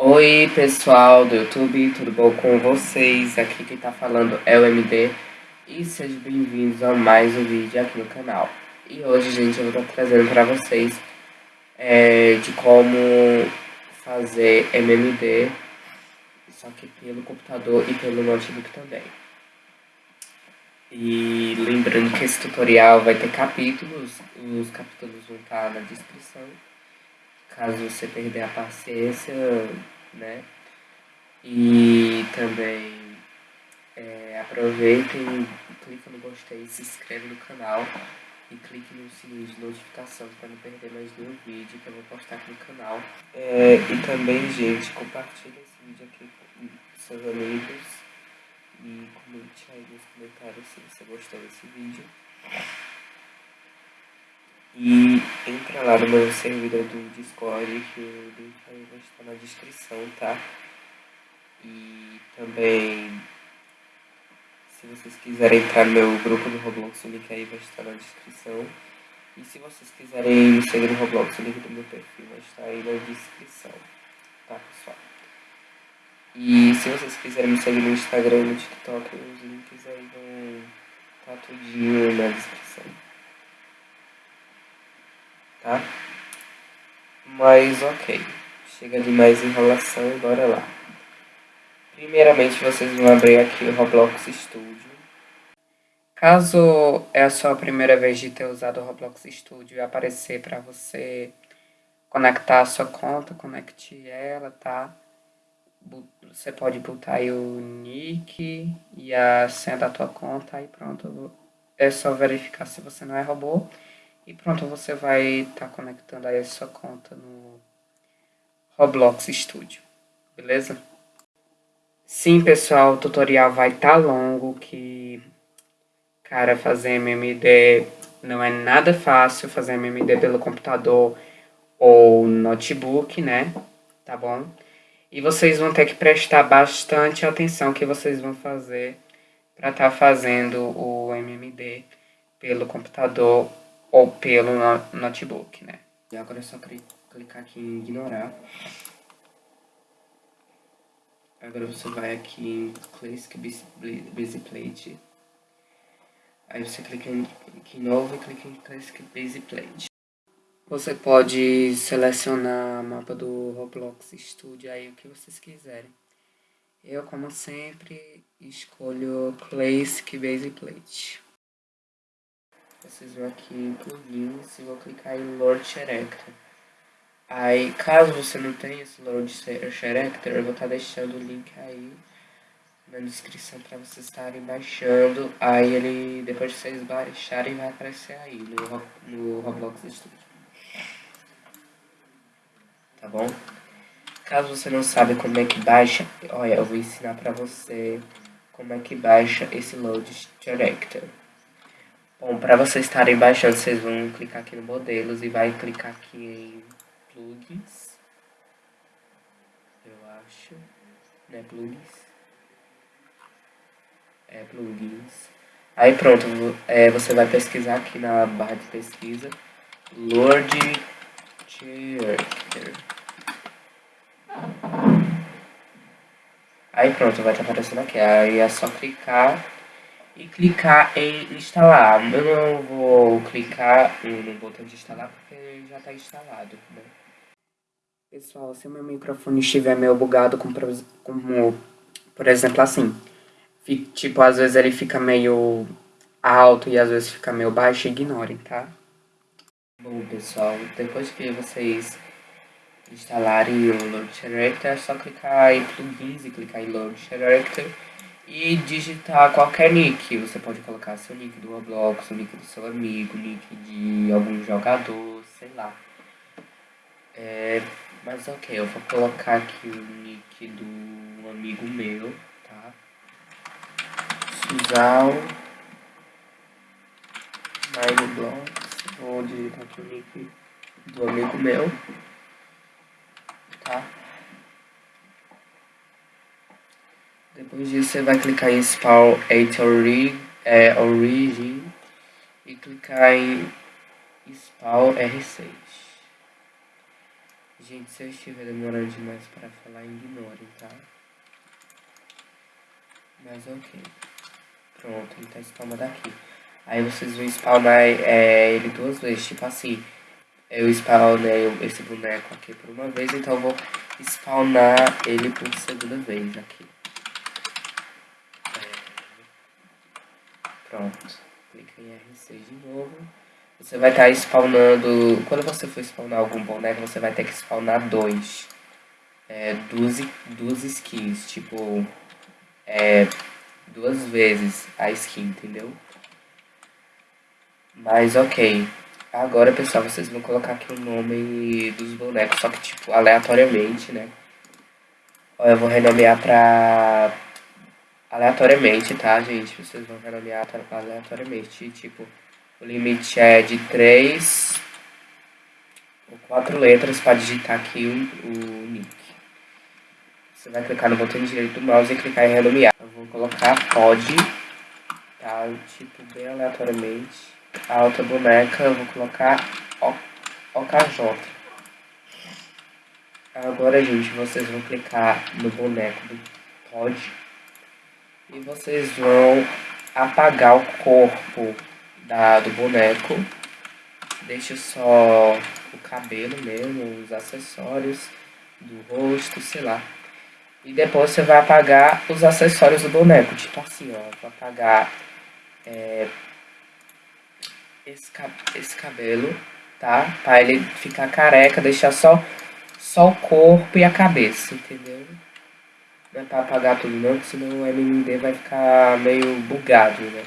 Oi pessoal do YouTube, tudo bom com vocês? Aqui quem tá falando é o MD e sejam bem-vindos a mais um vídeo aqui no canal. E hoje, gente, eu vou estar trazendo para vocês é, de como fazer MMD, só que pelo computador e pelo notebook também. E lembrando que esse tutorial vai ter capítulos, os capítulos vão estar na descrição caso você perder a paciência, né? E também é, aproveitem, clique no gostei, se inscreve no canal e clique no sininho de notificação para não perder mais nenhum vídeo que eu vou postar aqui no canal. É, e também, gente, compartilhe esse vídeo aqui com seus amigos e comente aí nos comentários se você gostou desse vídeo. E entra lá no meu servidor do Discord, que o link aí vai estar na descrição, tá? E também, se vocês quiserem entrar no meu grupo do Roblox, o link aí vai estar na descrição. E se vocês quiserem me seguir no Roblox, o link do meu perfil vai estar aí na descrição, tá pessoal? E se vocês quiserem me seguir no Instagram e no TikTok, os links aí vão estar tá tudinho na descrição tá? Mas ok, chega de mais enrolação e bora lá. Primeiramente vocês vão abrir aqui o Roblox Studio. Caso é a sua primeira vez de ter usado o Roblox Studio e aparecer para você conectar a sua conta, conecte ela, tá? Você pode botar aí o nick e a senha da tua conta e pronto. É só verificar se você não é robô. E pronto, você vai estar tá conectando aí a sua conta no Roblox Studio, beleza? Sim, pessoal, o tutorial vai estar tá longo, que, cara, fazer MMD não é nada fácil, fazer MMD pelo computador ou notebook, né? Tá bom? E vocês vão ter que prestar bastante atenção que vocês vão fazer para estar tá fazendo o MMD pelo computador ou pelo notebook, né? E agora é só clicar aqui em ignorar. Agora você vai aqui em Classic Busy Plate. Aí você clica em, aqui em novo e clica em Classic Busy Plate. Você pode selecionar mapa do Roblox Studio aí o que vocês quiserem. Eu, como sempre, escolho Classic Base Plate vocês vão aqui em plugins e vou clicar em Lord Character. Aí, caso você não tenha esse Lord Character, eu vou estar tá deixando o link aí na descrição para vocês estarem baixando. Aí ele, depois de vocês baixarem, vai aparecer aí no, no Roblox Studio. Tá bom? Caso você não sabe como é que baixa, olha, eu vou ensinar para você como é que baixa esse Load Character. Bom, para vocês estarem baixando, vocês vão clicar aqui no modelos e vai clicar aqui em plugins. Eu acho, né, plugins. É, plugins. Aí pronto, é, você vai pesquisar aqui na barra de pesquisa Lord Character. Aí pronto, vai estar aparecendo aqui. Aí é só clicar e clicar em instalar. Eu não vou clicar no botão de instalar porque já está instalado. Né? Pessoal, se o meu microfone estiver meio bugado, como, como por exemplo assim, tipo, às vezes ele fica meio alto e às vezes fica meio baixo, ignorem, tá? Bom, pessoal, depois que vocês instalarem o Load Character, é só clicar em plugins e clicar em Load Character e digitar qualquer nick. Você pode colocar seu nick do Roblox, o nick do seu amigo, nick de algum jogador, sei lá. É, mas ok, eu vou colocar aqui o nick do amigo meu, tá? Suzal Mineblocks. Vou digitar aqui o nick do amigo meu, tá? Disso você vai clicar em Spawn 8 Origin, é, Origin e clicar em Spawn R6. Gente, se eu estiver demorando demais para falar, ignorem, tá? Mas ok. Pronto, ele tá spawnando aqui. Aí vocês vão spawnar é, ele duas vezes, tipo assim. Eu spawnei esse boneco aqui por uma vez, então eu vou spawnar ele por segunda vez aqui. É, pronto. Clica em R6 de novo. Você vai estar tá spawnando... Quando você for spawnar algum boneco, você vai ter que spawnar dois. É, duas, duas skins, tipo... É, duas vezes a skin, entendeu? Mas ok. Agora, pessoal, vocês vão colocar aqui o nome dos bonecos, só que, tipo, aleatoriamente, né? Eu vou renomear pra... Aleatoriamente, tá, gente? Vocês vão renomear aleatoriamente. Tipo, o limite é de 3 ou 4 letras para digitar aqui o, o nick. Você vai clicar no botão direito do mouse e clicar em renomear. Eu vou colocar pod, tá? Tipo, bem aleatoriamente a outra boneca eu vou colocar OKJ. Agora, gente, vocês vão clicar no boneco do pod e vocês vão apagar o corpo da, do boneco. Deixa só o cabelo mesmo, os acessórios do rosto, sei lá. E depois você vai apagar os acessórios do boneco, tipo assim, ó. Vou apagar é, esse, esse cabelo, tá? Pra ele ficar careca, deixar só, só o corpo e a cabeça, entendeu? Pra apagar tudo não, senão o MMD vai ficar meio bugado, né?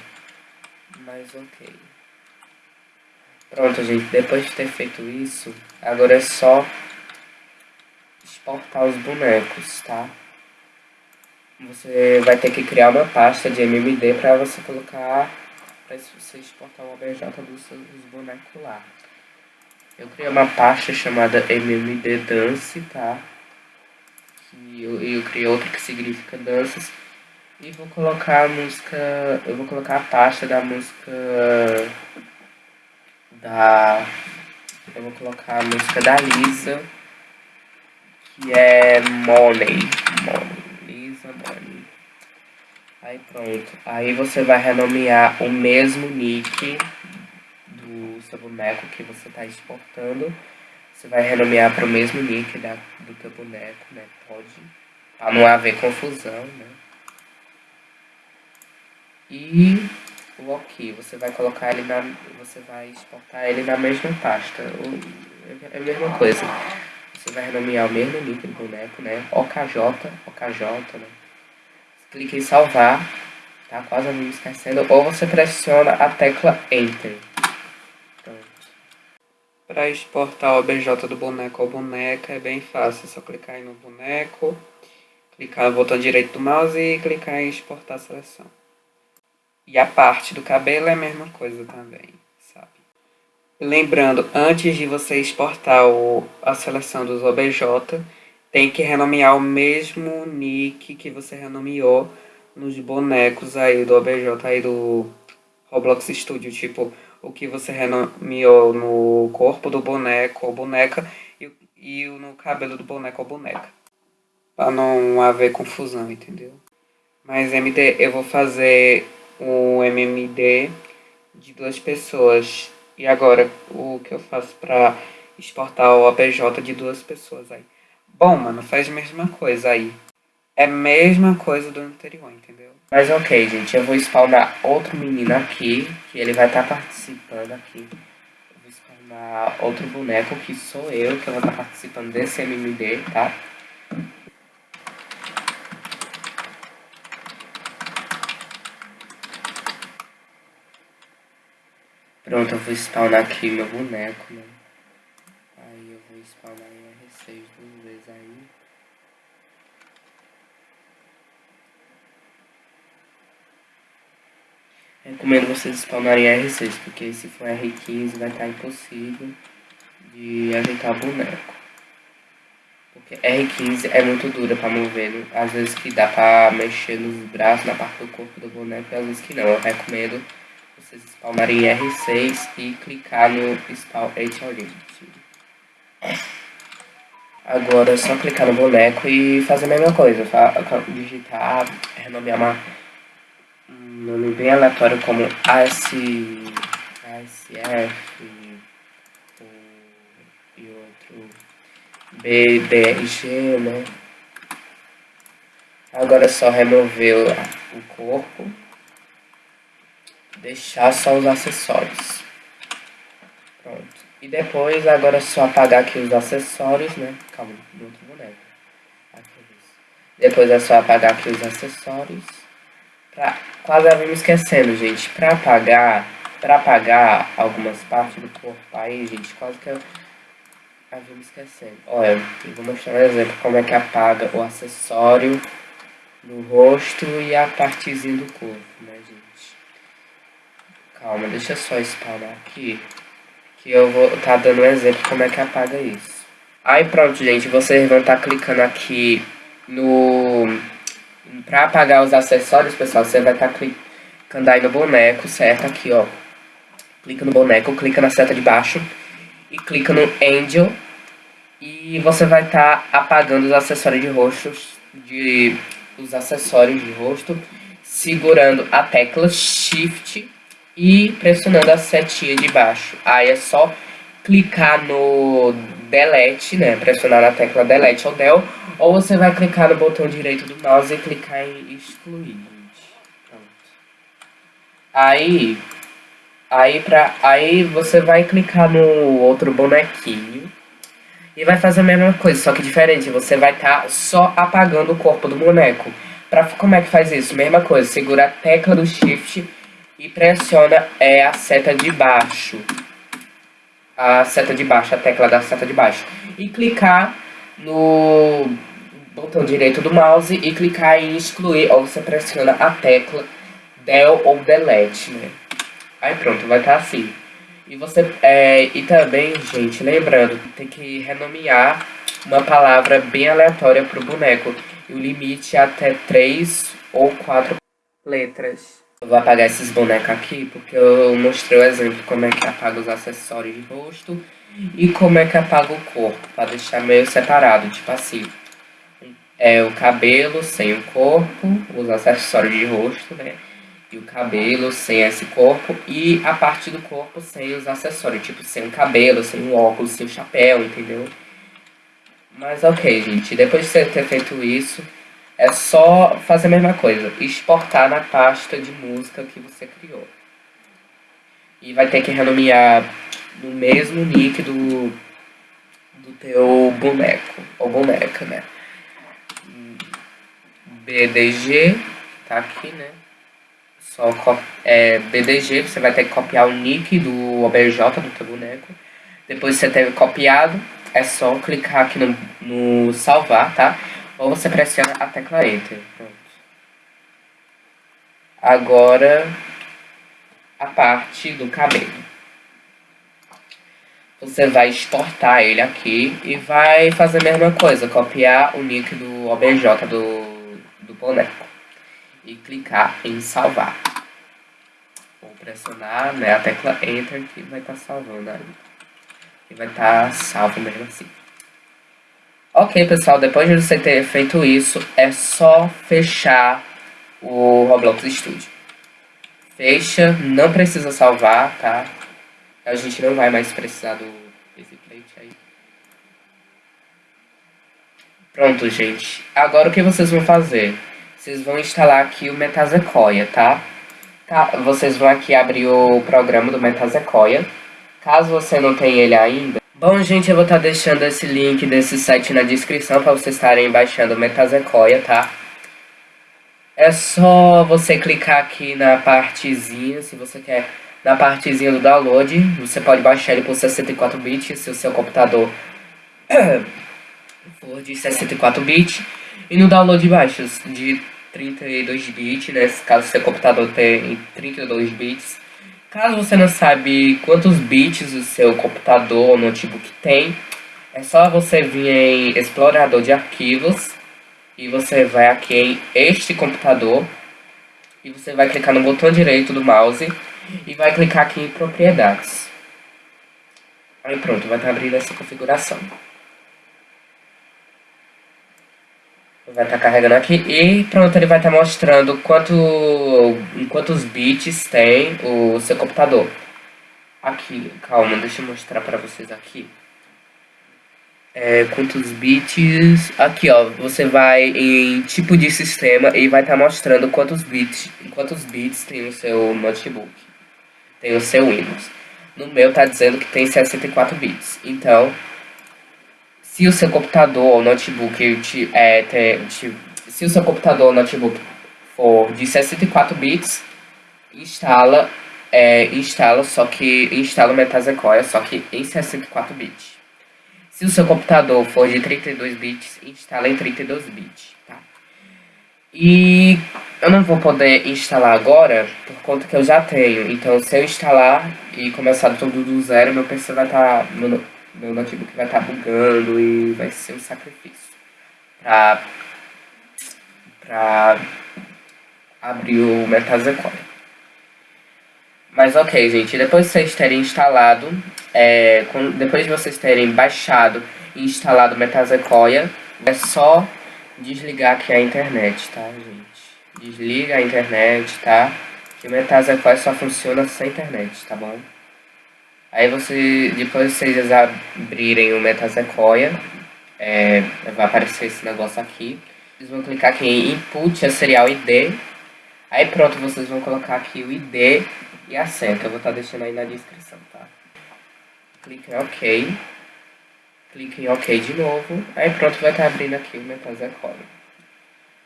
Mas ok. Pronto, gente, depois de ter feito isso, agora é só exportar os bonecos, tá? Você vai ter que criar uma pasta de MMD para você colocar para você exportar o OBJ dos seus bonecos lá. Eu criei uma pasta chamada MMD Dance, tá? Eu, eu criei outra que significa danças. E vou colocar a música. Eu vou colocar a pasta da música. Da. Eu vou colocar a música da Lisa. Que é Money. Money. Lisa Money. Aí pronto. Aí você vai renomear o mesmo nick do seu boneco que você está exportando. Você vai renomear para o mesmo nick da, do teu boneco, né? Pode. Para não haver confusão, né? E o OK, você vai colocar ele na. Você vai exportar ele na mesma pasta. É a mesma coisa. Você vai renomear o mesmo nick do boneco, né? OKJ, OKJ, né? clique em salvar, tá? Quase me esquecendo. Ou você pressiona a tecla Enter. Para exportar o OBJ do boneco ao boneca é bem fácil. É só clicar aí no boneco, clicar no botão direito do mouse e clicar em exportar a seleção. E a parte do cabelo é a mesma coisa também, sabe? Lembrando, antes de você exportar o, a seleção dos OBJ, tem que renomear o mesmo nick que você renomeou nos bonecos aí do OBJ aí do Roblox Studio, tipo, o que você renomeou no corpo do boneco ou boneca e, e no cabelo do boneco ou boneca. Pra não haver confusão, entendeu? Mas MD, eu vou fazer um MMD de duas pessoas. E agora, o que eu faço pra exportar o OBJ de duas pessoas aí? Bom, mano, faz a mesma coisa aí. É a mesma coisa do anterior, entendeu? Mas ok, gente, eu vou spawnar outro menino aqui, que ele vai estar tá participando aqui. Eu vou spawnar outro boneco, que sou eu, que eu vou estar tá participando desse MMD, tá? Pronto, eu vou spawnar aqui meu boneco, né? Aí eu vou spawnar em R6 duas vezes aí. Recomendo vocês spawnarem R6, porque se for R15 vai estar impossível de ajeitar boneco. Porque R15 é muito dura para mover, né? às vezes que dá para mexer nos braços, na parte do corpo do boneco, e às vezes que não. Eu recomendo vocês spawnarem R6 e clicar no Spawn H Origin. Agora é só clicar no boneco e fazer a mesma coisa. Digitar, renomear uma, um nome bem aleatório como AS, ASF e outro BDRG, né? Agora é só remover o corpo, deixar só os acessórios. Pronto. E depois, agora é só apagar aqui os acessórios, né? Calma, no outro boneco. Depois é só apagar aqui os acessórios. Pra... Quase eu me esquecendo, gente. Pra apagar, pra apagar algumas partes do corpo aí, gente, quase que eu... Eu me esquecendo. Olha, eu vou mostrar um exemplo como é que apaga o acessório no rosto e a partezinha do corpo, né, gente? Calma, deixa só spawnar aqui que eu vou tá dando um exemplo como é que apaga isso. Aí pronto, gente, vocês vão estar tá clicando aqui no... Pra apagar os acessórios, pessoal, você vai estar tá clicando aí no boneco, certo? Aqui, ó. Clica no boneco, clica na seta de baixo e clica no Angel. E você vai estar tá apagando os acessórios de rosto, de, os acessórios de rosto, segurando a tecla Shift e pressionando a setinha de baixo. Aí é só clicar no delete, né? Pressionar na tecla delete ou del, ou você vai clicar no botão direito do mouse e clicar em excluir. Pronto. Aí, aí, pra, aí você vai clicar no outro bonequinho e vai fazer a mesma coisa, só que diferente. Você vai estar tá só apagando o corpo do boneco. Pra, como é que faz isso? Mesma coisa, segura a tecla do Shift e pressiona é a seta de baixo. A seta de baixo, a tecla da seta de baixo. E clicar no botão direito do mouse e clicar em excluir, ou você pressiona a tecla del ou delete, né? Aí pronto, vai estar tá assim. E você é, e também, gente, lembrando, tem que renomear uma palavra bem aleatória para o boneco. E o limite é até três ou quatro letras. Eu vou apagar esses bonecos aqui porque eu mostrei o exemplo como é que apaga os acessórios de rosto e como é que apaga o corpo, para deixar meio separado, tipo assim. É o cabelo sem o corpo, os acessórios de rosto, né? E o cabelo sem esse corpo e a parte do corpo sem os acessórios, tipo sem o cabelo, sem o óculos, sem o chapéu, entendeu? Mas ok, gente, depois de você ter feito isso, é só fazer a mesma coisa, exportar na pasta de música que você criou. E vai ter que renomear no mesmo nick do, do teu boneco, ou boneca, né? BDG, tá aqui, né? Só é, BDG, você vai ter que copiar o nick do OBJ do teu boneco. Depois de você ter copiado, é só clicar aqui no, no salvar, tá? Ou você pressiona a tecla Enter. Pronto. Agora, a parte do cabelo. Você vai exportar ele aqui e vai fazer a mesma coisa. Copiar o nick do OBJ do, do boneco. E clicar em salvar. Vou pressionar né, a tecla Enter que vai estar tá salvando aí. E vai estar tá salvo mesmo assim. Ok, pessoal, depois de você ter feito isso, é só fechar o Roblox Studio. Fecha, não precisa salvar, tá? A gente não vai mais precisar do desse plate aí. Pronto, gente. Agora o que vocês vão fazer? Vocês vão instalar aqui o Metasequoia, tá? tá? Vocês vão aqui abrir o programa do Metasequoia. Caso você não tenha ele ainda, Bom, gente, eu vou estar tá deixando esse link desse site na descrição para vocês estarem baixando Metasequoia, tá? É só você clicar aqui na partezinha, se você quer, na partezinha do download. Você pode baixar ele por 64 bits, se o seu computador for de 64 bits. E no download baixos de 32 bits, né? Caso seu computador tenha 32 bits. Caso você não sabe quantos bits o seu computador ou notebook tem, é só você vir em explorador de arquivos e você vai aqui em este computador e você vai clicar no botão direito do mouse e vai clicar aqui em propriedades. Aí pronto, vai estar abrindo essa configuração. Vai estar tá carregando aqui e pronto, ele vai estar tá mostrando quanto, quantos bits tem o seu computador. Aqui, calma, deixa eu mostrar para vocês aqui. É, quantos bits... Aqui, ó, você vai em tipo de sistema e vai estar tá mostrando quantos bits, quantos bits tem o seu notebook. Tem o seu Windows. No meu tá dizendo que tem 64 bits. Então, se o seu computador ou notebook te, é, te, te, se o seu computador ou notebook for de 64 bits, instala, é, instala só que instala o Metasequoia, só que em 64 bits. Se o seu computador for de 32 bits, instala em 32 bits, tá? E eu não vou poder instalar agora, por conta que eu já tenho. Então, se eu instalar e começar tudo do zero, meu PC vai estar... Tá, meu, notebook vai estar tá bugando e vai ser um sacrifício. Pra... Pra... Abrir o Metasequoia. Mas ok, gente, depois de vocês terem instalado, é, com, depois de vocês terem baixado e instalado o Metasequoia, é só desligar aqui a internet, tá, gente? Desliga a internet, tá? Que o Metasequoia só funciona sem internet, tá bom? Aí você, depois vocês abrirem o Metasequoia, é, vai aparecer esse negócio aqui. Vocês vão clicar aqui em Input a Serial ID. Aí pronto, vocês vão colocar aqui o ID e a senha, que eu vou estar tá deixando aí na descrição, tá? Clique em OK. Clique em OK de novo. Aí pronto, vai estar tá abrindo aqui o Metasequoia.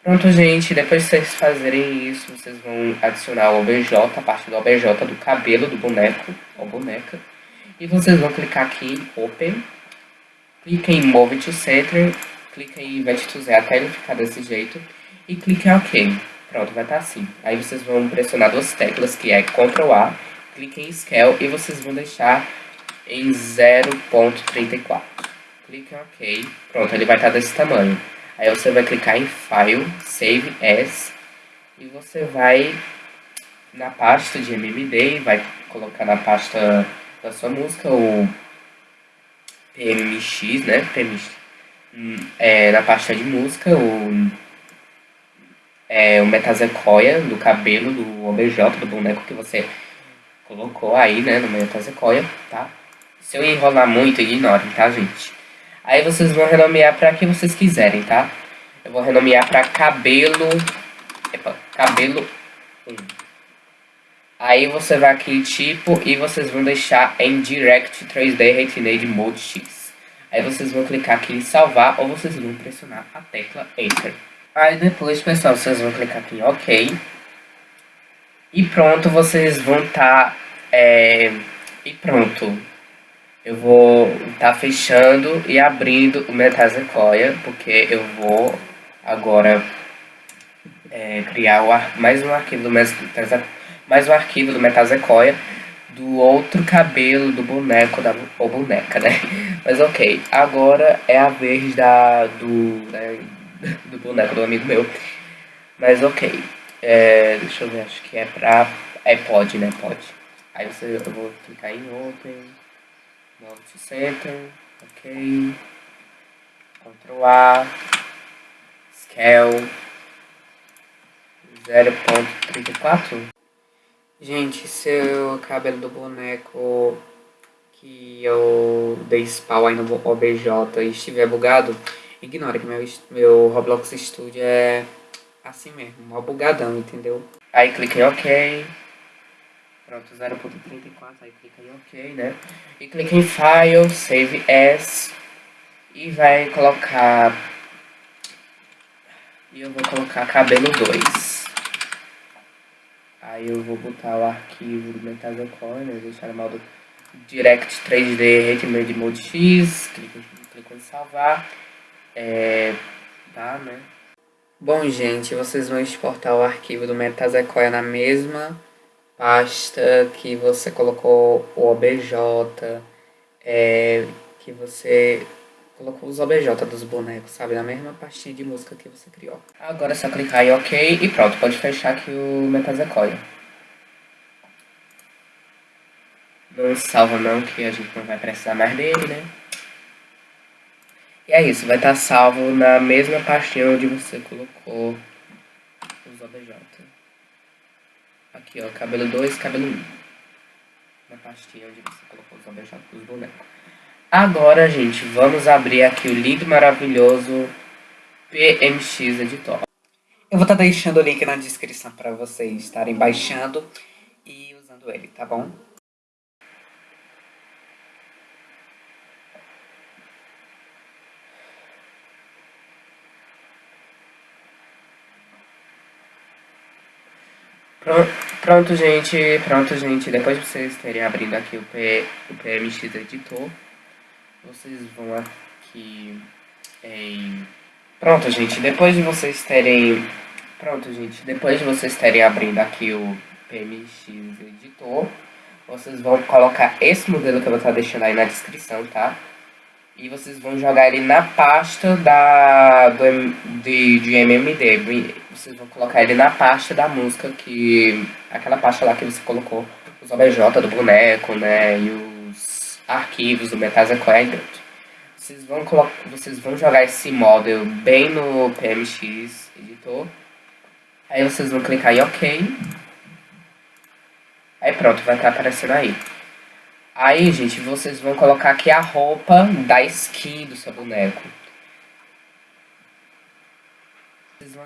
Pronto, gente, depois de vocês fazerem isso, vocês vão adicionar o OBJ, a parte do OBJ do cabelo do boneco, ou boneca. E vocês vão clicar aqui em Open. Clique em Move to Center. Clique em Invert to Z até ele ficar desse jeito. E clique em OK. Pronto, vai estar assim. Aí vocês vão pressionar duas teclas, que é Ctrl A, clique em Scale e vocês vão deixar em 0.34. Clique em OK. Pronto, ele vai estar desse tamanho. Aí você vai clicar em File, Save As, e você vai na pasta de MMD, vai colocar na pasta da sua música o PMX, né? PMX. Hum, é, na pasta de música, o é, o metasequoia do cabelo do OBJ, do boneco que você colocou aí, né, no metasequoia, tá? Se eu enrolar muito, ignorem, tá, gente? Aí vocês vão renomear para que vocês quiserem, tá? Eu vou renomear para cabelo... Epa, cabelo 1. Aí você vai aqui em tipo e vocês vão deixar em Direct 3D Retinade Mode X. Aí vocês vão clicar aqui em salvar ou vocês vão pressionar a tecla Enter. Aí depois, pessoal, vocês vão clicar aqui em OK. E pronto, vocês vão estar... Tá, é, e pronto. Eu vou estar tá fechando e abrindo o Metasequoia, porque eu vou agora é, criar o mais um arquivo do Metasequoia, mais um arquivo do Metasequoia do outro cabelo do boneco da ou boneca, né? Mas ok, agora é a vez da do né, do boneco do amigo meu. Mas ok. É, deixa eu ver, acho que é pra. É pode, né? Pode. Aí você, eu vou clicar em Open, Move to Center, ok. Ctrl A, Scale 0.34. Gente, seu cabelo do boneco que eu dei spawn aí no OBJ estiver bugado, Ignora que meu, meu Roblox Studio é assim mesmo, mó bugadão, entendeu? Aí clica em OK. Pronto, 0.34, aí clica em OK, né? E clica em File, Save As. E vai colocar... E eu vou colocar cabelo 2. Aí eu vou botar o arquivo do Metazocore, né? Vou chamar do Direct 3D Retimade Mode X. Clica, clica em salvar. É, tá, né? Bom, gente, vocês vão exportar o arquivo do Metasequoia na mesma pasta que você colocou o OBJ, é, que você colocou os OBJ dos bonecos, sabe? Na mesma pastinha de música que você criou. Agora é só clicar em OK e pronto, pode fechar aqui o Metasequoia. Não salva não, que a gente não vai precisar mais dele, né? E é isso, vai estar salvo na mesma pastinha onde você colocou os OBJ. Aqui, ó, cabelo 2, cabelo 1. Um. Na pastinha onde você colocou os OBJ dos bonecos. Agora, gente, vamos abrir aqui o lindo maravilhoso PMX Editor. Eu vou estar tá deixando o link na descrição para vocês estarem baixando e usando ele, tá bom? Pronto, gente. Pronto, gente. Depois de vocês terem abrindo aqui o, P, o PMX Editor, vocês vão aqui em... Pronto, gente. Depois de vocês terem... Pronto, gente. Depois de vocês terem abrindo aqui o PMX Editor, vocês vão colocar esse modelo que eu vou estar deixando aí na descrição, tá? E vocês vão jogar ele na pasta da, do, de, de MMD. Vocês vão colocar ele na pasta da música que... Aquela pasta lá que você colocou os OBJ do boneco, né? E os arquivos do Metasequoia aí dentro. Vocês vão, vocês vão jogar esse model bem no PMX editor. Aí vocês vão clicar em OK. Aí pronto, vai estar aparecendo aí. Aí, gente, vocês vão colocar aqui a roupa da skin do seu boneco.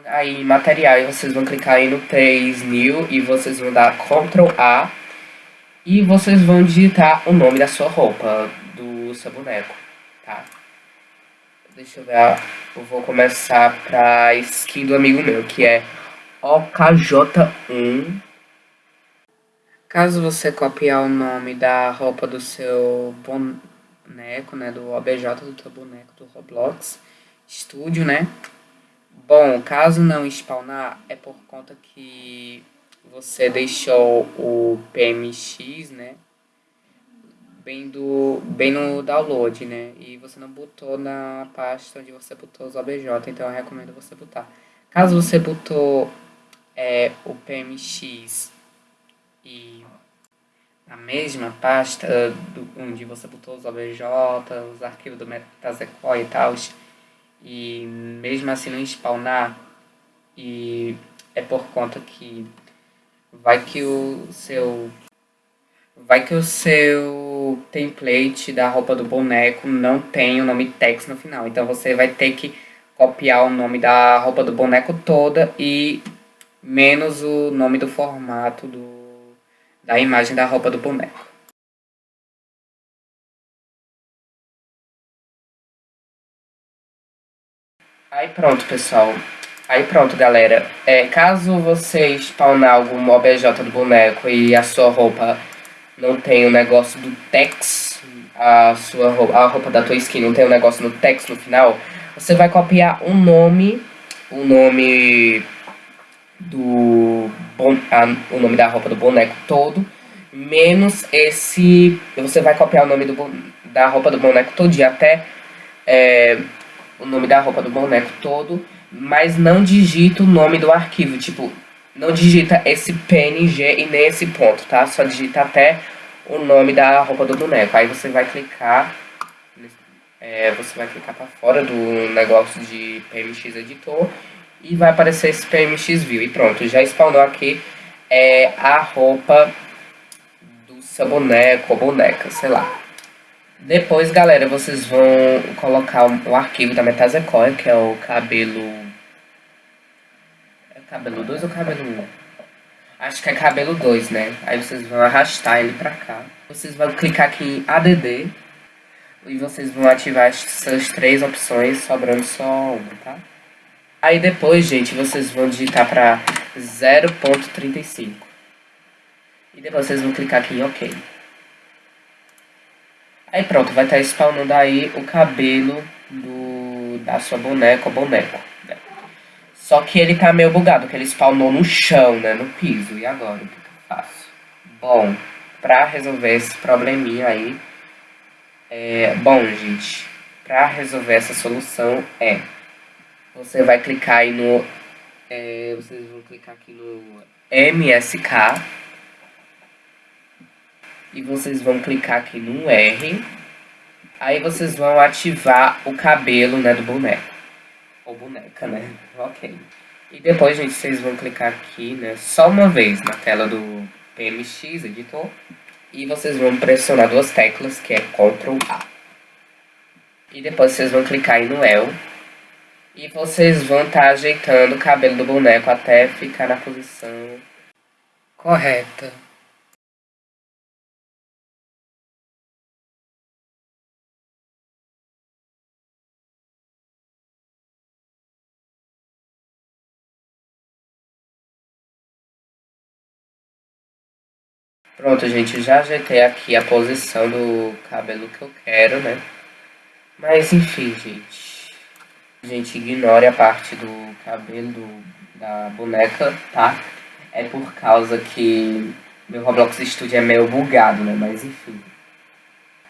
aí em material, vocês vão clicar aí no 3 New e vocês vão dar Ctrl A e vocês vão digitar o nome da sua roupa, do seu boneco, tá? Deixa eu ver, eu vou começar pra skin do amigo meu, que é OKJ1 Caso você copiar o nome da roupa do seu boneco, né, do OBJ do seu boneco do Roblox Studio, né? Bom, caso não spawnar, é por conta que você deixou o PMX, né? Bem, do, bem no download, né? E você não botou na pasta onde você botou os OBJ, então eu recomendo você botar. Caso você botou é, o PMX e a mesma pasta do, onde você botou os OBJ, os arquivos do Metasequoia e tal, e mesmo assim não spawnar, e é por conta que vai que o seu vai que o seu template da roupa do boneco não tem o nome text no final, então você vai ter que copiar o nome da roupa do boneco toda e menos o nome do formato do da imagem da roupa do boneco. Aí pronto, pessoal. Aí pronto, galera. É, caso você spawnar algum OBJ do boneco e a sua roupa não tem o negócio do text, a sua roupa, a roupa da tua skin não tem o negócio no text no final, você vai copiar um nome, o nome do a, o nome da roupa do boneco todo, menos esse. Você vai copiar o nome do, da roupa do boneco todo até é, o nome da roupa do boneco todo, mas não digita o nome do arquivo, tipo, não digita esse PNG e nem esse ponto, tá? Só digita até o nome da roupa do boneco. Aí você vai clicar, é, você vai clicar para fora do negócio de PMX Editor e vai aparecer esse PMX View. E pronto, já spawnou aqui é, a roupa do seu boneco ou boneca, sei lá. Depois, galera, vocês vão colocar o, arquivo da Metasequoia, que é o cabelo... É cabelo 2 ou cabelo 1? Acho que é cabelo 2, né? Aí vocês vão arrastar ele pra cá. Vocês vão clicar aqui em ADD. E vocês vão ativar essas três opções, sobrando só uma, tá? Aí depois, gente, vocês vão digitar para 0.35. E depois vocês vão clicar aqui em OK. Aí pronto, vai estar tá spawnando aí o cabelo do, da sua boneca ou boneco. Né? Só que ele tá meio bugado, que ele spawnou no chão, né, no piso. E agora, o que, que eu faço? Bom, pra resolver esse probleminha aí... É, bom, gente, pra resolver essa solução é você vai clicar aí no... É, vocês vão clicar aqui no MSK. E vocês vão clicar aqui no R. Aí vocês vão ativar o cabelo, né, do boneco. Ou boneca, né? Ok. E depois, gente, vocês vão clicar aqui, né, só uma vez na tela do PMX Editor. E vocês vão pressionar duas teclas, que é Ctrl A. E depois vocês vão clicar aí no El. E vocês vão estar tá ajeitando o cabelo do boneco até ficar na posição correta. Pronto, gente, já ajeitei aqui a posição do cabelo que eu quero, né? Mas enfim, gente. Gente, ignore a parte do cabelo da boneca, tá? É por causa que meu Roblox Studio é meio bugado, né? Mas enfim.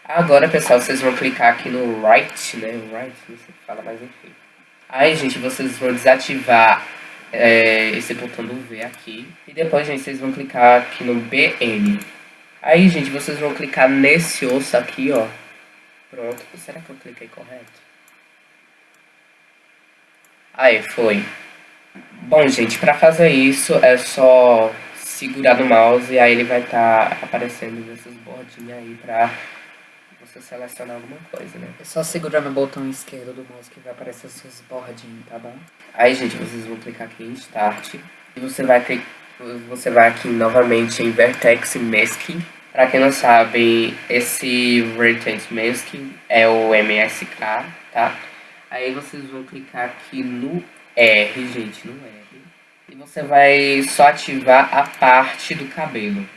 Agora, pessoal, vocês vão clicar aqui no right, né? Right, não sei o que fala, mas enfim. Aí, gente, vocês vão desativar é, esse botão do V aqui. E depois, gente, vocês vão clicar aqui no BN. Aí, gente, vocês vão clicar nesse osso aqui, ó. Pronto. Será que eu cliquei correto? Aí, foi. Bom, gente, para fazer isso é só segurar no mouse e aí ele vai estar tá aparecendo essas bordinhas aí pra você selecionar alguma coisa, né? É só segurar no botão esquerdo do mouse que vai aparecer essas bordinhas, tá bom? Aí, gente, vocês vão clicar aqui em Start e você vai ter você vai aqui novamente em Vertex Masking. Para quem não sabe, esse Vertex Masking é o MSK, tá? Aí vocês vão clicar aqui no R, gente, no R. E você vai só ativar a parte do cabelo.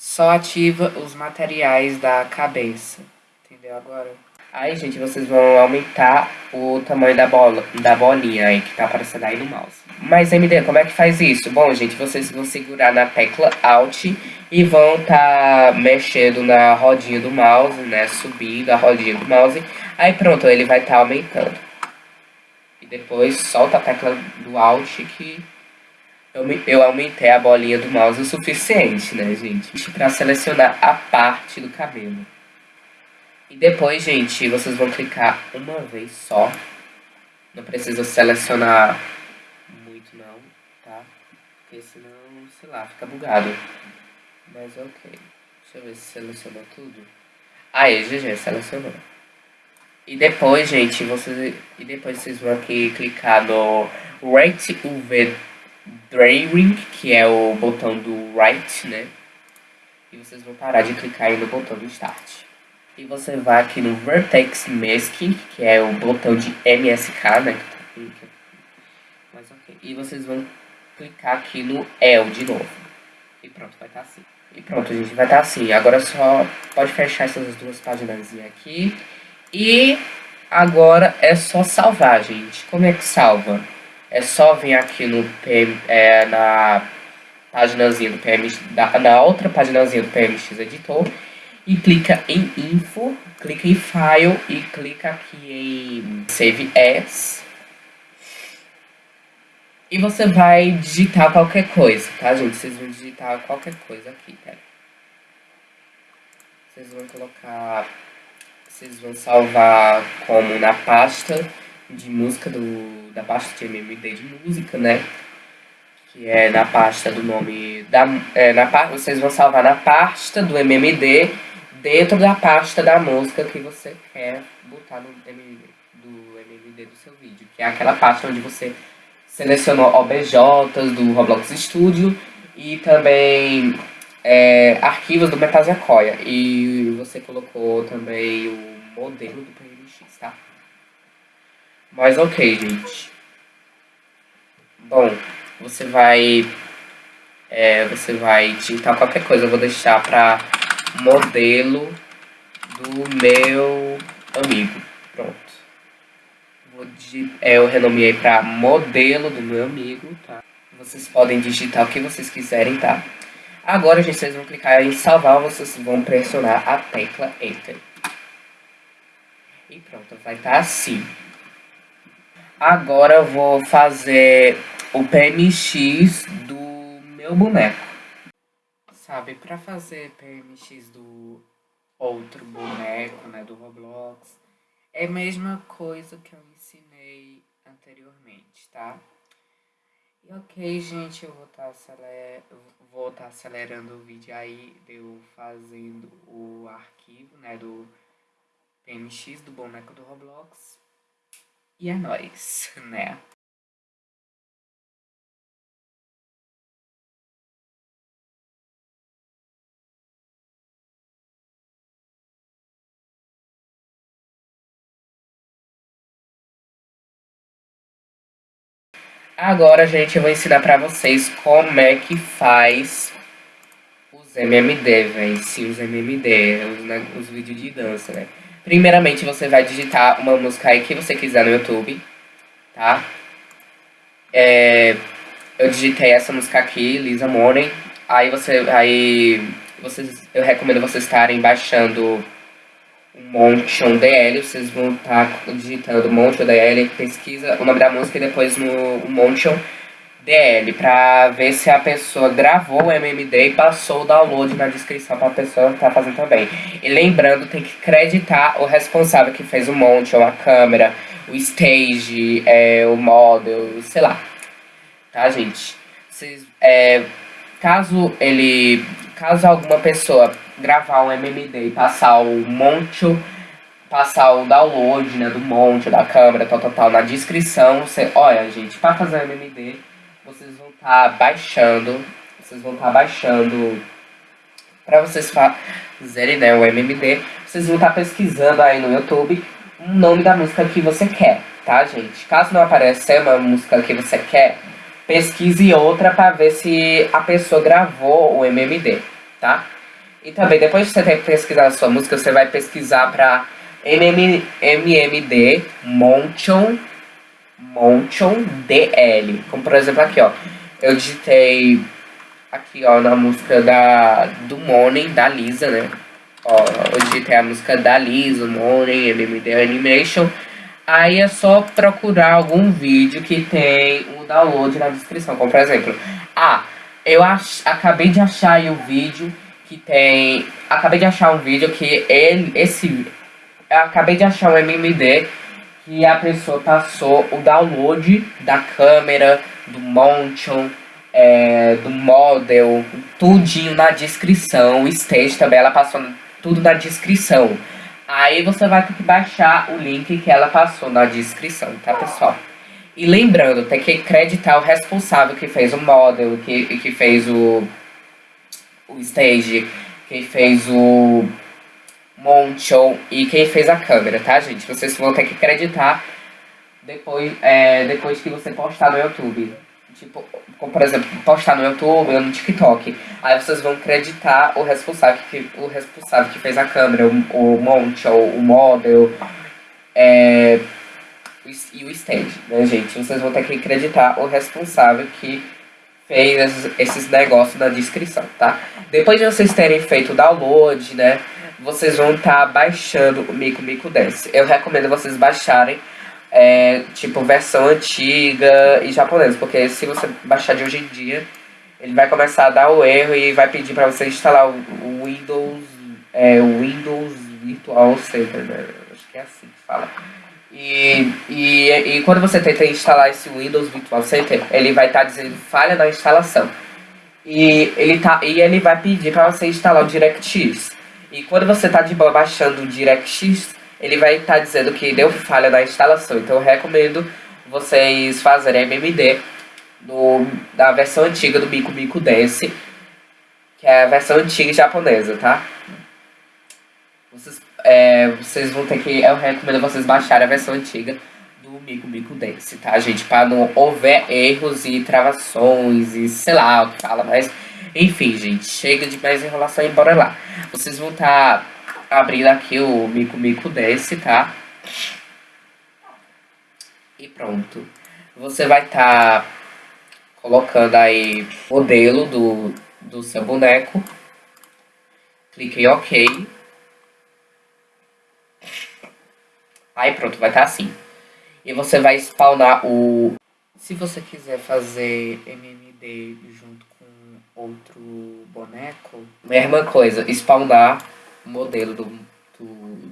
Só ativa os materiais da cabeça. Entendeu agora? Aí, gente, vocês vão aumentar o tamanho da bola, da bolinha aí que tá aparecendo aí no mouse. Mas, MD, como é que faz isso? Bom, gente, vocês vão segurar na tecla Alt e vão tá mexendo na rodinha do mouse, né? Subindo a rodinha do mouse. Aí, pronto, ele vai tá aumentando. E depois solta a tecla do Alt que eu, aumentei a bolinha do mouse o suficiente, né, gente? Pra selecionar a parte do cabelo. E depois, gente, vocês vão clicar uma vez só. Não precisa selecionar muito não, tá? Porque senão, sei lá, fica bugado. Mas ok. Deixa eu ver se selecionou tudo. Aí, GG, selecionou. E depois, gente, vocês, e depois vocês vão aqui clicar no Right UV Drawing, que é o botão do Right, né? E vocês vão parar de clicar aí no botão do Start. E você vai aqui no Vertex Masking, que é o botão de MSK, né? Mas ok. E vocês vão clicar aqui no EL de novo. E pronto, vai estar tá assim. E pronto, gente, vai estar tá assim. Agora só pode fechar essas duas páginas aqui. E agora é só salvar, gente. Como é que salva? É só vir aqui no PM, é, na páginazinha do PMX, na, na outra páginazinha do PMX Editor e clica em Info, clica em File e clica aqui em Save As. E você vai digitar qualquer coisa, tá, gente? Vocês vão digitar qualquer coisa aqui, tá? Vocês vão colocar... Vocês vão salvar como na pasta de música do... Da pasta de MMD de música, né? Que é na pasta do nome... Da, é, na, vocês vão salvar na pasta do MMD dentro da pasta da música que você quer botar no MD, do MVD do seu vídeo, que é aquela pasta onde você selecionou OBJs do Roblox Studio e também é, arquivos do Metasequoia. E você colocou também o modelo do? Mas ok, gente. Bom, você vai... É, você vai digitar qualquer coisa, eu vou deixar pra modelo do meu amigo. Pronto. Vou é, eu renomeei para modelo do meu amigo, tá? Vocês podem digitar o que vocês quiserem, tá? Agora, gente, vocês vão clicar em salvar, vocês vão pressionar a tecla Enter. E pronto, vai estar tá assim. Agora eu vou fazer o PMX do meu boneco sabe, para fazer PMX do outro boneco, né, do Roblox. É a mesma coisa que eu ensinei anteriormente, tá? E ok, gente, eu vou estar tá vou tá acelerando o vídeo aí, eu fazendo o arquivo, né, do PMX, do boneco do Roblox. E é nóis, né? Agora, gente, eu vou ensinar pra vocês como é que faz os MMD, velho. Sim, os MMD, os, né, os vídeos de dança, né? Primeiramente, você vai digitar uma música aí que você quiser no YouTube, tá? É, eu digitei essa música aqui, Lisa Morning. Aí você, aí vocês, eu recomendo vocês estarem baixando Motion DL, vocês vão estar tá digitando Motion DL, pesquisa o nome da música e depois no Motion DL, para ver se a pessoa gravou o MMD e passou o download na descrição para a pessoa estar tá fazendo também. E lembrando, tem que creditar o responsável que fez o Motion, a câmera, o stage, é, o model, sei lá. Tá, gente? Vocês, é, caso ele caso alguma pessoa gravar um MMD e passar o monte, passar o download né, do monte, da câmera, tal, tal, tal, na descrição, você, olha, gente, para fazer o MMD, vocês vão estar tá baixando, vocês vão estar tá baixando, para vocês fazerem né, o MMD, vocês vão estar tá pesquisando aí no YouTube o nome da música que você quer, tá, gente? Caso não apareça uma música que você quer, pesquise outra para ver se a pessoa gravou o MMD, tá? E também, depois de você ter pesquisado a sua música, você vai pesquisar para MMD Montion, Montion DL. Como por exemplo aqui, ó. Eu digitei aqui, ó, na música da, do Morning, da Lisa, né? Ó, eu digitei a música da Lisa, Morning, MMD Animation. Aí é só procurar algum vídeo que tem o download na descrição. Como por exemplo, ah, eu ach, acabei de achar o vídeo que tem. Acabei de achar um vídeo que ele. Esse. Eu acabei de achar um MMD que a pessoa passou o download da câmera, do motion, é, do model, tudinho na descrição. O stage também ela passou tudo na descrição. Aí você vai ter que baixar o link que ela passou na descrição, tá pessoal? E lembrando, tem que acreditar o responsável que fez o model, que, que fez o, o stage, que fez o Montion e quem fez a câmera, tá gente? Vocês vão ter que acreditar depois, é, depois que você postar no YouTube. Tipo, como por exemplo, postar no YouTube ou no TikTok. Aí vocês vão acreditar o responsável que, o responsável que fez a câmera, o, o monte, ou o model, é, e o stage, né, gente? Vocês vão ter que acreditar o responsável que fez esses, esses negócios na descrição, tá? Depois de vocês terem feito o download, né, vocês vão estar tá baixando o Mico Mico Dance. Eu recomendo vocês baixarem é, tipo, versão antiga e japonesa, porque se você baixar de hoje em dia, ele vai começar a dar o erro e vai pedir para você instalar o, Windows, é, Windows Virtual Center, né? Acho que é assim que fala. E, e, e quando você tenta instalar esse Windows Virtual Center, ele vai estar tá dizendo falha na instalação. E ele, tá, e ele vai pedir para você instalar o DirectX. E quando você está boa baixando o DirectX, ele vai estar tá dizendo que deu falha na instalação. Então eu recomendo vocês fazerem MMD no, da versão antiga do Mico Mico Dance, que é a versão antiga japonesa, tá? Vocês, é, vocês vão ter que. Eu recomendo vocês baixarem a versão antiga do Mico Mico Dance, tá, gente? Para não houver erros e travações e sei lá o que fala, mas. Enfim, gente, chega de mais enrolação e bora lá. Vocês vão estar. Tá abrindo aqui o Mico Mico Desce, tá? E pronto. Você vai estar tá colocando aí o modelo do, do seu boneco. Clique em OK. Aí pronto, vai estar tá assim. E você vai spawnar o... Se você quiser fazer MMD junto outro boneco, mesma coisa, spawnar modelo do, do,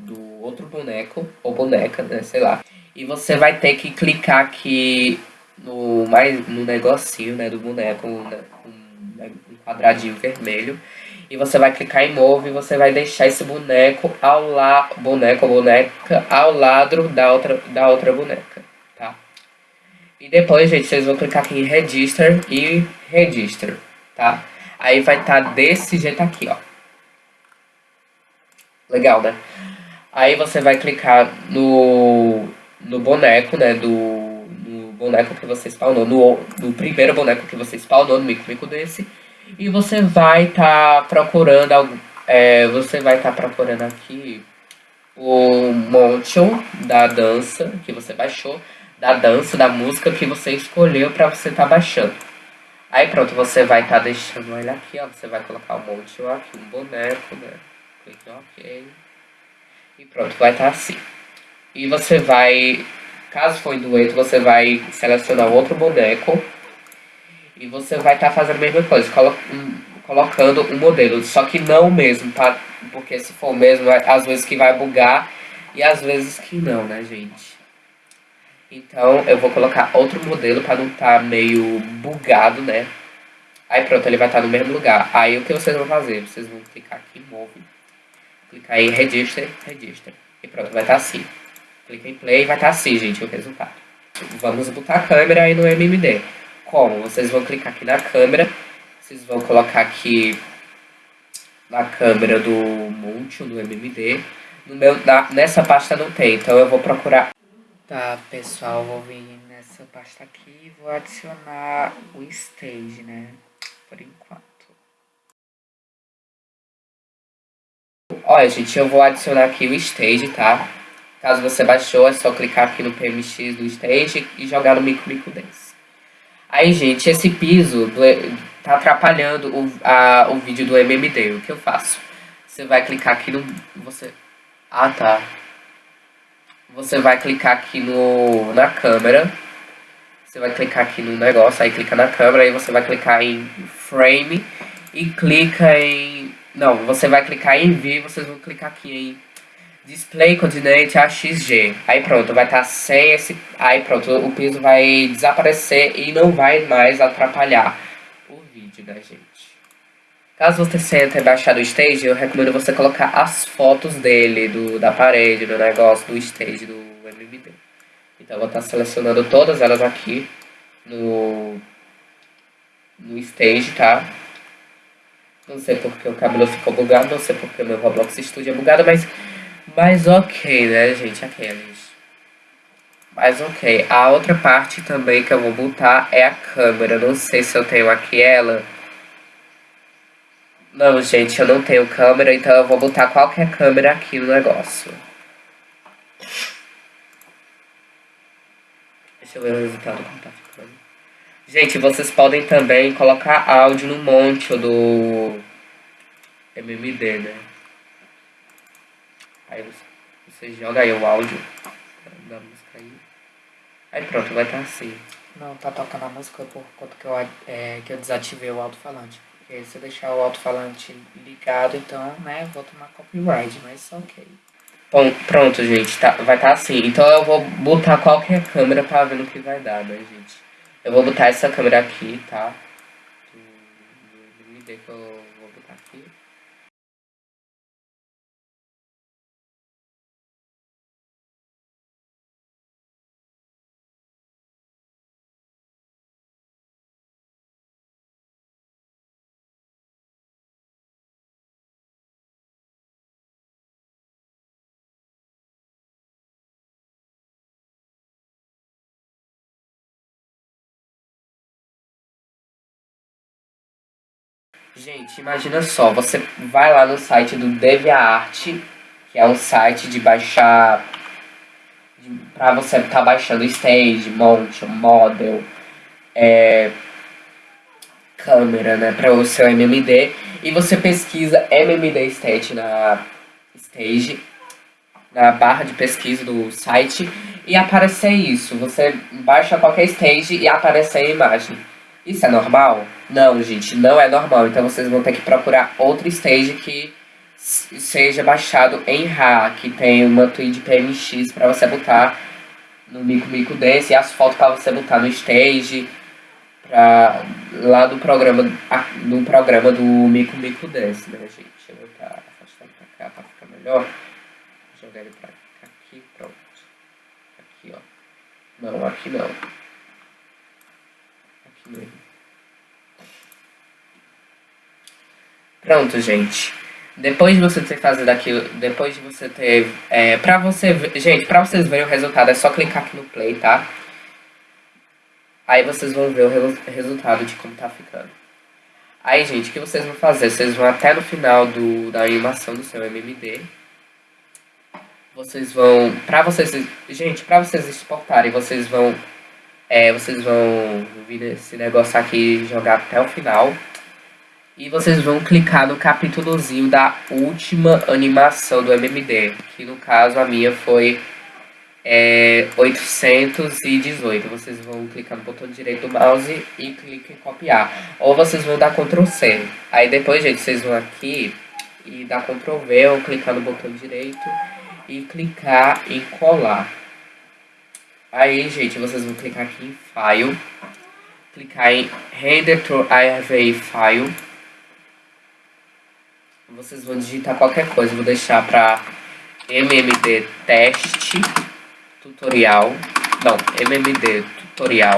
do outro boneco, ou boneca, né, sei lá. E você vai ter que clicar aqui no, mais, no negocinho, né, do boneco, um, um quadradinho vermelho. E você vai clicar em Move e você vai deixar esse boneco ao la, boneco ou boneca ao lado da outra, da outra boneca, tá? E depois, gente, vocês vão clicar aqui em Register e Register, tá? Aí vai estar tá desse jeito aqui, ó. Legal, né? Aí você vai clicar no, no boneco, né, do boneco que você spawnou, no, no primeiro boneco que você spawnou, no mico-mico desse. E você vai estar tá procurando, é, você vai estar tá procurando aqui o motion da dança que você baixou, da dança, da música que você escolheu para você estar tá baixando. Aí pronto, você vai estar tá deixando ele aqui, ó, você vai colocar o motion aqui, um boneco, né, clique OK. E pronto, vai estar tá assim. E você vai, caso for em dueto, você vai selecionar outro boneco e você vai estar tá fazendo a mesma coisa, colo um, colocando um modelo, só que não mesmo, tá? Porque se for mesmo, é, às vezes que vai bugar e às vezes que não, né, gente? Então eu vou colocar outro modelo para não estar tá meio bugado, né? Aí pronto, ele vai estar tá no mesmo lugar. Aí o que vocês vão fazer? Vocês vão clicar aqui em Move, clicar em Register, Register. E pronto, vai estar tá assim. Clica em Play e vai estar tá assim, gente, o resultado. Vamos botar a câmera aí no MMD. Como? Vocês vão clicar aqui na câmera, vocês vão colocar aqui na câmera do Multi, do MMD. No meu, na, nessa pasta não tem, então eu vou procurar. Tá, pessoal, vou vir nessa pasta aqui e vou adicionar o Stage, né? Por enquanto. Olha, gente, eu vou adicionar aqui o Stage, tá? Caso você baixou, é só clicar aqui no PMX do Stage e jogar no Mico Mico Dance. Aí, gente, esse piso do, tá atrapalhando o, a, o vídeo do MMD. O que eu faço? Você vai clicar aqui no... Você... Ah, tá. Você vai clicar aqui no, na câmera. Você vai clicar aqui no negócio, aí clica na câmera, aí você vai clicar em Frame e clica em... Não, você vai clicar em View, vocês vão clicar aqui em Display Coordinate AXG. Aí pronto, vai estar tá sem esse... Aí pronto, o piso vai desaparecer e não vai mais atrapalhar o vídeo, né, gente? Caso você ter baixado o stage, eu recomendo você colocar as fotos dele, do, da parede, do negócio, do stage, do MMD. Então eu vou estar tá selecionando todas elas aqui no, no stage, tá? Não sei porque o cabelo ficou bugado, não sei porque meu Roblox Studio é bugado, mas mas ok, né, gente? Aqueles. Mas ok. A outra parte também que eu vou botar é a câmera. Não sei se eu tenho aqui ela. Não, gente, eu não tenho câmera, então eu vou botar qualquer câmera aqui no negócio. Deixa eu ver o resultado como tá ficando. Gente, vocês podem também colocar áudio no monte do MMD, né? Aí você, joga aí o áudio da música aí. Aí pronto, vai estar tá assim. Não, tá tocando a música por conta que eu, é, que eu desativei o alto-falante. Porque se eu deixar o alto-falante ligado, então, né, vou tomar copyright, mas ok. Bom, pronto, gente, tá, vai estar tá assim. Então eu vou botar qualquer câmera pra ver no que vai dar, né, gente? Eu vou botar essa câmera aqui, tá? Me dê que Gente, imagina só, você vai lá no site do DeviantArt, que é um site de baixar para você estar tá baixando stage, monte, model, é, câmera, né, para o seu MMD, e você pesquisa MMD Stage na stage, na barra de pesquisa do site, e aparecer isso. Você baixa qualquer stage e aparece a imagem. Isso é normal? Não, gente, não é normal. Então vocês vão ter que procurar outro stage que seja baixado em RA, que tem uma tweet PMX para você botar no Mico Mico Dance e as fotos para você botar no stage, pra, lá do programa, do programa do Mico Mico Dance, né, gente? Deixa eu botar afastando pra cá para ficar melhor. Jogar ele pra cá, aqui, pronto. Aqui, ó. Não, aqui não. Aqui mesmo. Pronto, gente. Depois de você ter fazido aquilo, depois de você ter... É, pra você... Gente, pra vocês verem o resultado, é só clicar aqui no play, tá? Aí vocês vão ver o resultado de como tá ficando. Aí, gente, o que vocês vão fazer? Vocês vão até no final do, da animação do seu MMD. Vocês vão... Pra vocês... Gente, pra vocês exportarem, vocês vão... É, vocês vão vir esse negócio aqui e jogar até o final. E vocês vão clicar no capítulozinho da última animação do MMD, que no caso a minha foi é, 818. Vocês vão clicar no botão direito do mouse e clicar em copiar. Ou vocês vão dar Ctrl C. Aí depois, gente, vocês vão aqui e dar Ctrl V ou clicar no botão direito e clicar em colar. Aí, gente, vocês vão clicar aqui em File, clicar em Render to IRV File vocês vão digitar qualquer coisa. Vou deixar para MMD teste tutorial. Não, MMD tutorial.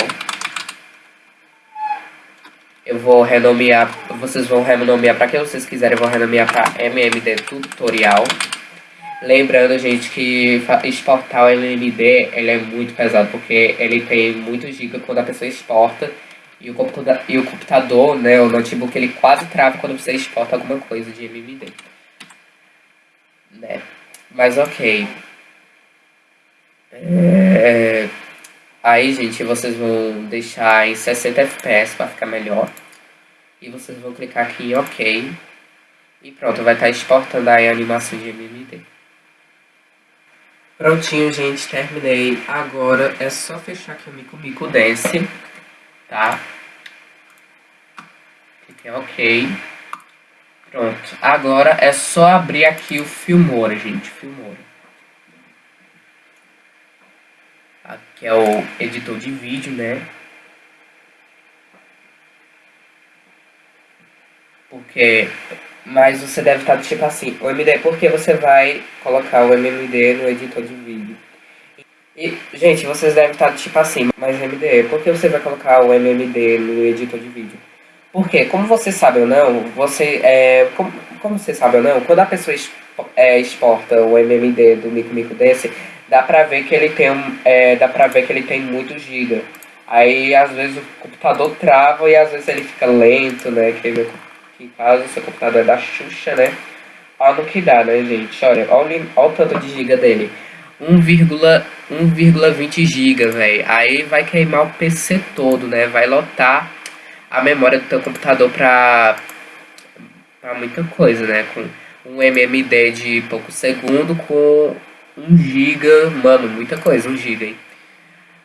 Eu vou renomear, vocês vão renomear para quem vocês quiserem, eu vou renomear para MMD tutorial. Lembrando, gente, que exportar o MMD ele é muito pesado, porque ele tem muito giga quando a pessoa exporta. E o computador, e o computador né, o notebook, ele quase trava quando você exporta alguma coisa de MMD. Né? Mas ok. É... Aí, gente, vocês vão deixar em 60 FPS para ficar melhor. E vocês vão clicar aqui em OK. E pronto, vai estar tá exportando aí a animação de MMD. Prontinho, gente, terminei. Agora é só fechar aqui o Mico Mico Dance tá? Clique em OK. Pronto. Agora é só abrir aqui o Filmora, gente. Filmora. Aqui é o editor de vídeo, né? Porque... Mas você deve estar tipo assim, o MD, porque você vai colocar o MMD no editor de vídeo? E, gente, vocês devem estar tipo assim, mas MDE, por que você vai colocar o MMD no editor de vídeo? Porque, como você sabe ou não, você, é, como, como você sabe ou não, quando a pessoa é, exporta o MMD do Mico Mico desse, dá pra ver que ele tem, é, dá pra ver que ele tem muito giga. Aí, às vezes, o computador trava e às vezes ele fica lento, né, que, que em caso o seu computador é da Xuxa, né. Olha no que dá, né, gente, olha, olha, olha o tanto de giga dele. 1,20 GB, velho. Aí vai queimar o PC todo, né? Vai lotar a memória do teu computador pra, pra muita coisa, né? Com um MMD de pouco segundo com 1 GB, mano, muita coisa, 1 GB, hein?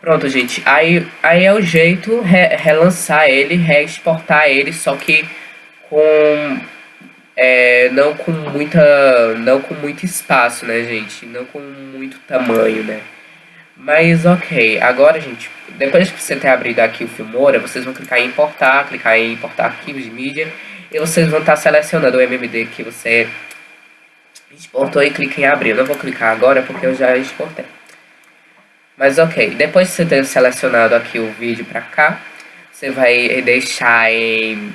Pronto, gente. Aí, aí é o jeito re, relançar ele, reexportar ele, só que com é, não com muita não com muito espaço, né, gente? Não com muito tamanho, né? Mas ok, agora, gente, depois que você ter abrido aqui o Filmora, vocês vão clicar em importar, clicar em importar arquivos de mídia, e vocês vão estar selecionando o MMD que você exportou e clica em abrir. Eu não vou clicar agora porque eu já exportei. Mas ok, depois de você ter selecionado aqui o vídeo pra cá, você vai deixar em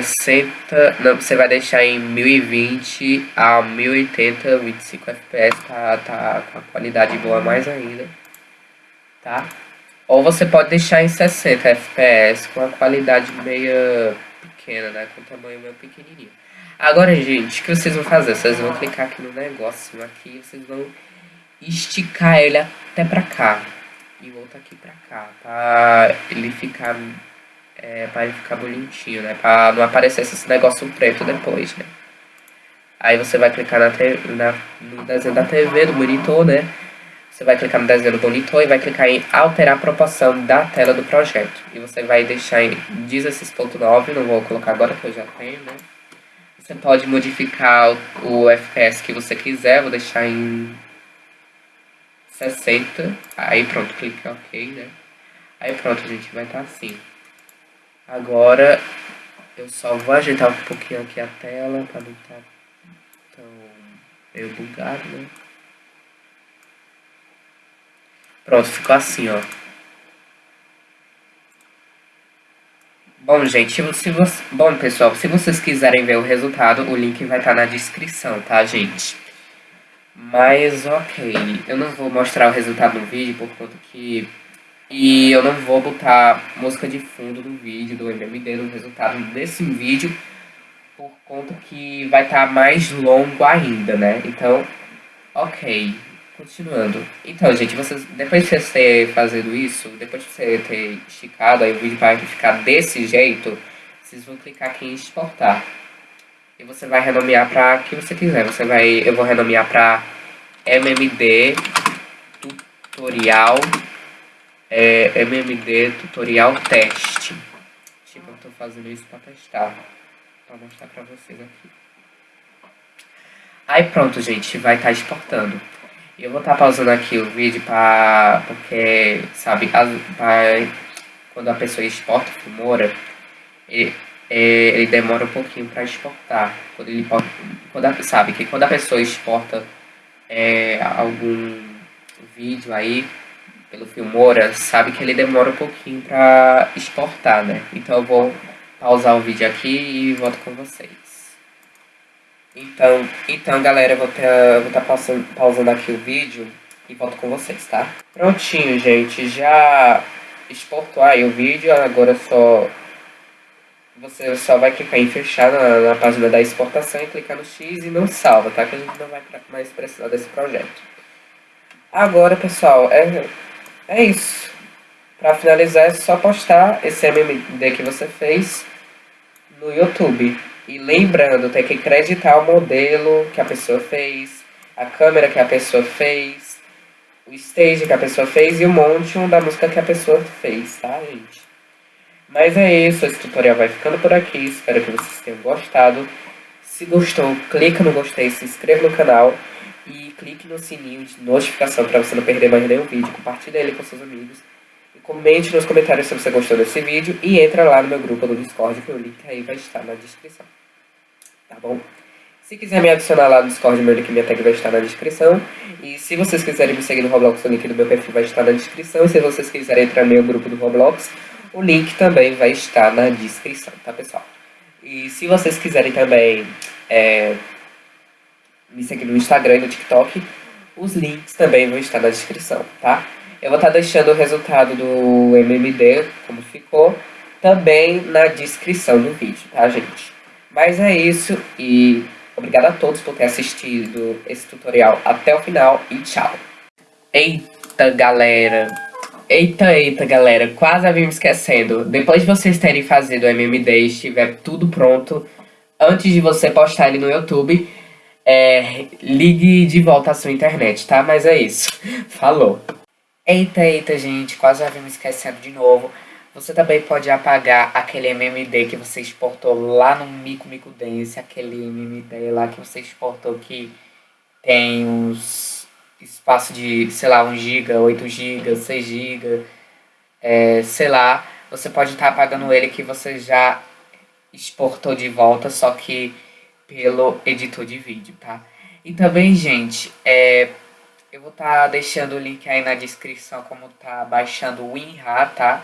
60, não, você vai deixar em 1020 a 1080, 25 FPS, tá, tá com a qualidade boa mais ainda, tá? Ou você pode deixar em 60 FPS com a qualidade meia pequena, né, com o tamanho meio pequenininho. Agora, gente, o que vocês vão fazer? Vocês vão clicar aqui no negócio aqui, vocês vão esticar ele até pra cá e voltar aqui pra cá, pra ele ficar é, para ele ficar bonitinho, né? Para não aparecer esse negócio preto depois, né? Aí você vai clicar na, na, no desenho da TV, do monitor, né? Você vai clicar no desenho do monitor e vai clicar em alterar a proporção da tela do projeto. E você vai deixar em 16.9, não vou colocar agora que eu já tenho, né? Você pode modificar o, FPS que você quiser, vou deixar em 60. Aí pronto, clique OK, né? Aí pronto, gente, vai estar tá assim. Agora eu só vou ajeitar um pouquinho aqui a tela para não estar tá tão meio bugado, né? Pronto, ficou assim, ó. Bom, gente, se você... Bom, pessoal, se vocês quiserem ver o resultado, o link vai estar tá na descrição, tá, gente? Mas, ok, eu não vou mostrar o resultado no vídeo por conta que... E eu não vou botar música de fundo do vídeo, do MMD, no resultado desse vídeo, por conta que vai estar tá mais longo ainda, né? Então, ok. Continuando. Então, gente, vocês, depois de você ter fazendo isso, depois de você ter esticado, aí o vídeo vai ficar desse jeito, vocês vão clicar aqui em exportar. E você vai renomear para que você quiser. Você vai, eu vou renomear para MMD tutorial é, MMD tutorial teste. Tipo, eu tô fazendo isso para testar, para mostrar para vocês aqui. Aí pronto, gente, vai estar tá exportando. Eu vou estar tá pausando aqui o vídeo para porque, sabe, pra, quando a pessoa exporta o Filmora, ele, é, ele demora um pouquinho para exportar. Quando ele quando a, sabe que quando a pessoa exporta é, algum vídeo aí pelo Filmora, sabe que ele demora um pouquinho para exportar, né? Então eu vou pausar o vídeo aqui e volto com vocês. Então, então galera, eu vou estar tá pausando, pausando aqui o vídeo e volto com vocês, tá? Prontinho, gente, já exportou aí o vídeo, agora só você só vai clicar em fechar na, na, página da exportação e clicar no X e não salva, tá? Que a gente não vai mais precisar desse projeto. Agora, pessoal, é, é isso. Para finalizar, é só postar esse MMD que você fez no YouTube. E lembrando, tem que acreditar o modelo que a pessoa fez, a câmera que a pessoa fez, o stage que a pessoa fez e o monte da música que a pessoa fez, tá, gente? Mas é isso, esse tutorial vai ficando por aqui, espero que vocês tenham gostado. Se gostou, clica no gostei, se inscreva no canal clique no sininho de notificação para você não perder mais nenhum vídeo. Compartilhe ele com seus amigos. E comente nos comentários se você gostou desse vídeo e entra lá no meu grupo do Discord, que o link aí vai estar na descrição tá bom? Se quiser me adicionar lá no Discord, meu link minha tag vai estar na descrição. E se vocês quiserem me seguir no Roblox, o link do meu perfil vai estar na descrição. E se vocês quiserem entrar no meu grupo do Roblox, o link também vai estar na descrição, tá pessoal? E se vocês quiserem também é, me seguir no Instagram e no TikTok, os links também vão estar na descrição, tá? Eu vou estar deixando o resultado do MMD, como ficou, também na descrição do vídeo, tá, gente? Mas é isso e obrigado a todos por ter assistido esse tutorial até o final e tchau. Eita, galera. Eita, eita, galera. Quase havia me esquecendo. Depois de vocês terem fazido o MMD e estiver tudo pronto, antes de você postar ele no YouTube, é, ligue de volta a sua internet, tá? Mas é isso. Falou. Eita, eita, gente. Quase havia me esquecendo de novo. Você também pode apagar aquele MMD que você exportou lá no Mico Mico Dance, aquele MMD lá que você exportou que tem uns espaço de, sei lá, 1 GB, 8 GB, 6 GB, é, sei lá. Você pode estar tá apagando ele que você já exportou de volta, só que pelo editor de vídeo, tá? E também, gente, é, eu vou estar tá deixando o link aí na descrição como tá baixando o WinRAR, tá?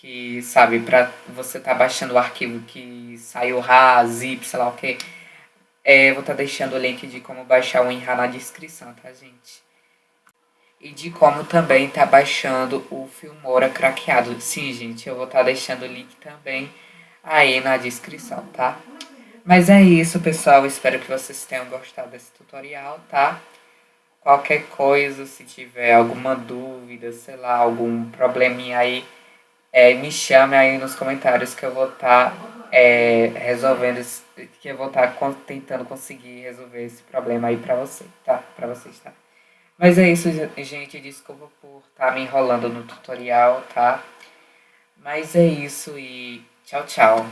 que, sabe, para você tá baixando o arquivo que saiu RA, zip, sei lá o que, é, vou estar tá deixando o link de como baixar o WinRAR na descrição, tá, gente? E de como também tá baixando o Filmora craqueado. Sim, gente, eu vou estar tá deixando o link também aí na descrição, tá? Mas é isso, pessoal. Espero que vocês tenham gostado desse tutorial, tá? Qualquer coisa, se tiver alguma dúvida, sei lá, algum probleminha aí é, me chame aí nos comentários que eu vou estar tá, é, resolvendo, que eu vou estar tá tentando conseguir resolver esse problema aí pra você, tá? Pra vocês, tá? Mas é isso, gente, desculpa por estar tá me enrolando no tutorial, tá? Mas é isso e tchau, tchau.